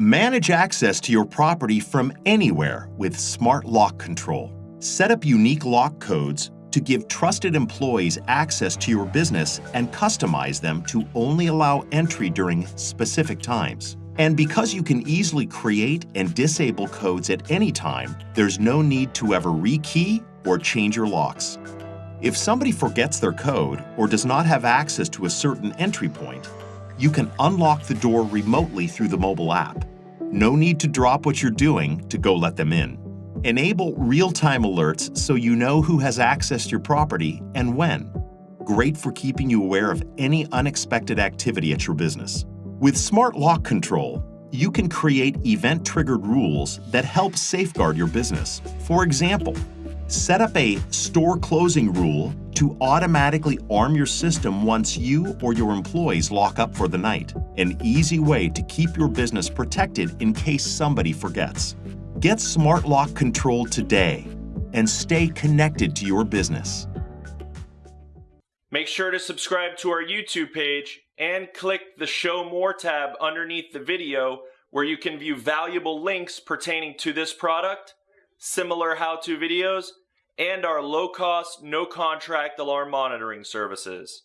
Manage access to your property from anywhere with Smart Lock Control. Set up unique lock codes to give trusted employees access to your business and customize them to only allow entry during specific times. And because you can easily create and disable codes at any time, there's no need to ever rekey or change your locks. If somebody forgets their code or does not have access to a certain entry point, you can unlock the door remotely through the mobile app. No need to drop what you're doing to go let them in. Enable real-time alerts so you know who has accessed your property and when. Great for keeping you aware of any unexpected activity at your business. With Smart Lock Control, you can create event-triggered rules that help safeguard your business. For example, set up a store closing rule to automatically arm your system once you or your employees lock up for the night. An easy way to keep your business protected in case somebody forgets. Get Smart Lock Control today and stay connected to your business. Make sure to subscribe to our YouTube page and click the Show More tab underneath the video where you can view valuable links pertaining to this product, similar how-to videos, and our low-cost, no-contract alarm monitoring services.